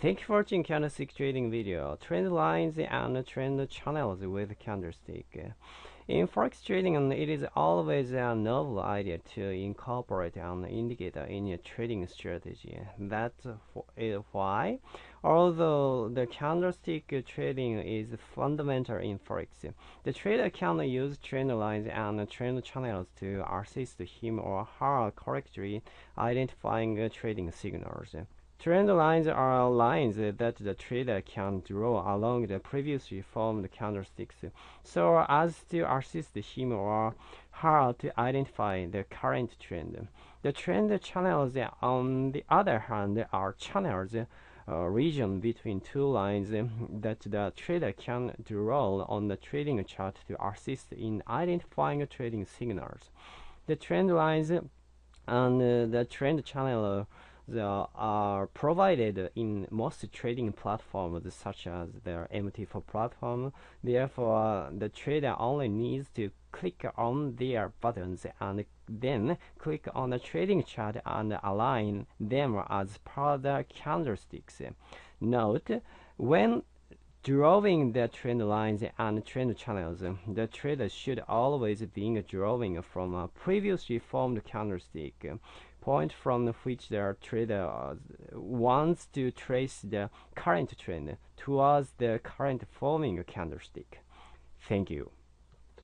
Thank you for watching candlestick trading video. Trend lines and trend channels with candlestick. In forex trading, it is always a novel idea to incorporate an indicator in your trading strategy. That's eh, why, although the candlestick trading is fundamental in forex, the trader can use trend lines and trend channels to assist him or her correctly identifying trading signals. Trend lines are lines that the trader can draw along the previously formed candlesticks so as to assist him or her to identify the current trend. The trend channels, on the other hand, are channels uh, region between two lines that the trader can draw on the trading chart to assist in identifying trading signals. The trend lines and uh, the trend channel they are provided in most trading platforms such as the MT4 platform. Therefore, the trader only needs to click on their buttons and then click on the trading chart and align them as per the candlesticks. Note, when drawing the trend lines and trend channels, the trader should always be drawing from a previously formed candlestick point from which the trader wants to trace the current trend towards the current forming candlestick. Thank you.